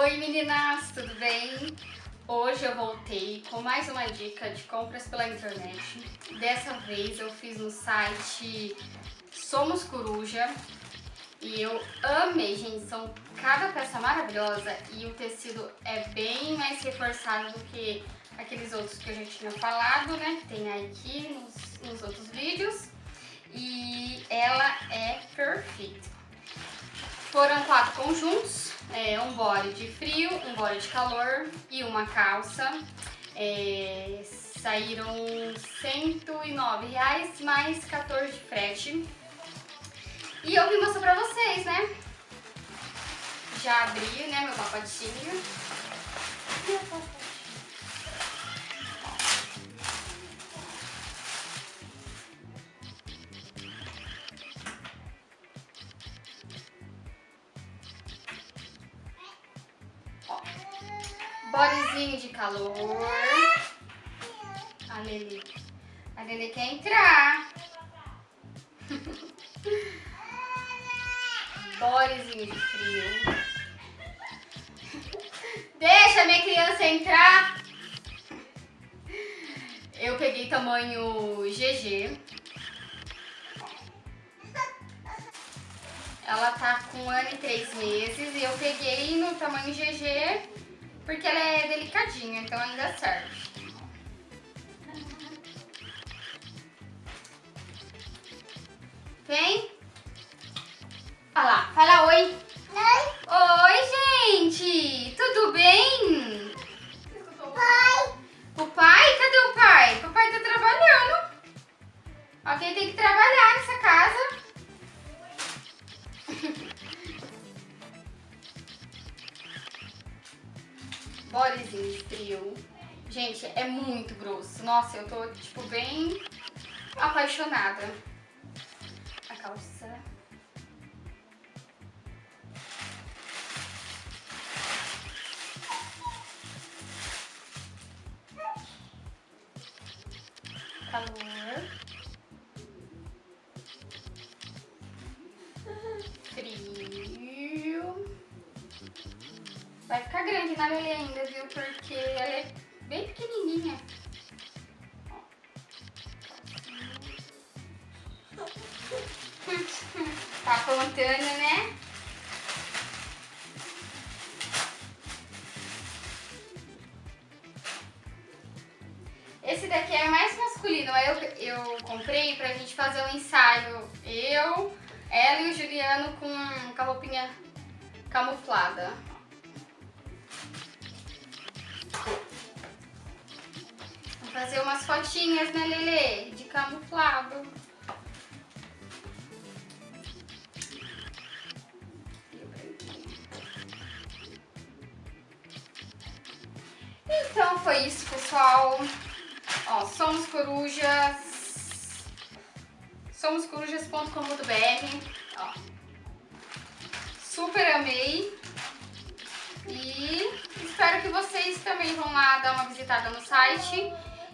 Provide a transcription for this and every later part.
Oi meninas, tudo bem? Hoje eu voltei com mais uma dica de compras pela internet. Dessa vez eu fiz no site Somos Coruja e eu amei, gente. São cada peça maravilhosa e o tecido é bem mais reforçado do que aqueles outros que eu já tinha falado, né? Que tem aqui nos, nos outros vídeos. E ela é perfeita. Foram quatro conjuntos é, um body de frio, um body de calor e uma calça. É, saíram 109 reais mais 14 de frete. E eu vim mostrar pra vocês, né? Já abri, né, meu pacotinho. Bodezinho de calor. A Lili. A Lili quer entrar. Bodezinho de frio. Deixa minha criança entrar. Eu peguei tamanho GG. Ela tá com um ano e três meses e eu peguei no tamanho GG porque ela é delicadinha, então ainda serve. Vem. Lá, fala oi. Oi. Oi, gente. Tudo bem? Bodezinho frio. Gente, é muito grosso. Nossa, eu tô, tipo, bem apaixonada. A calça. Calor. Vai ficar grande na Lelê ainda, viu? Porque ela é bem pequenininha. tá contando, né? Esse daqui é mais masculino, eu, eu comprei pra gente fazer um ensaio. Eu, ela e o Juliano com, com a roupinha camuflada. Fazer umas fotinhas, né, Lele? De camuflado. Então foi isso, pessoal. Ó, somos corujas. Somoscorujas.com.br. Super amei. E espero que vocês também vão lá dar uma visitada no site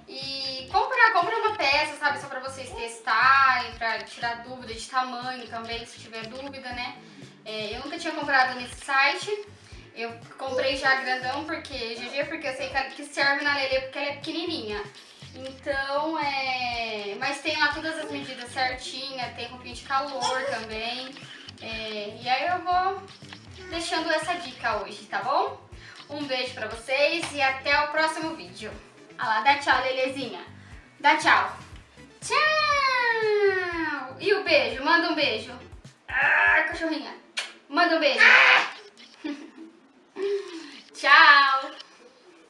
e compra, compra uma peça, sabe, só pra vocês testarem, pra tirar dúvida de tamanho também, se tiver dúvida, né? É, eu nunca tinha comprado nesse site, eu comprei já grandão, porque GG, porque eu sei que serve na Lelê porque ela é pequenininha. Então, é... Mas tem lá todas as medidas certinhas, tem roupinha de calor também. É... E aí eu vou deixando essa dica hoje, tá bom? Um beijo pra vocês e até o próximo vídeo. Olha lá, dá tchau, Lelezinha. Dá tchau. Tchau! E o beijo? Manda um beijo. Ah, cachorrinha. Manda um beijo. Ah! tchau!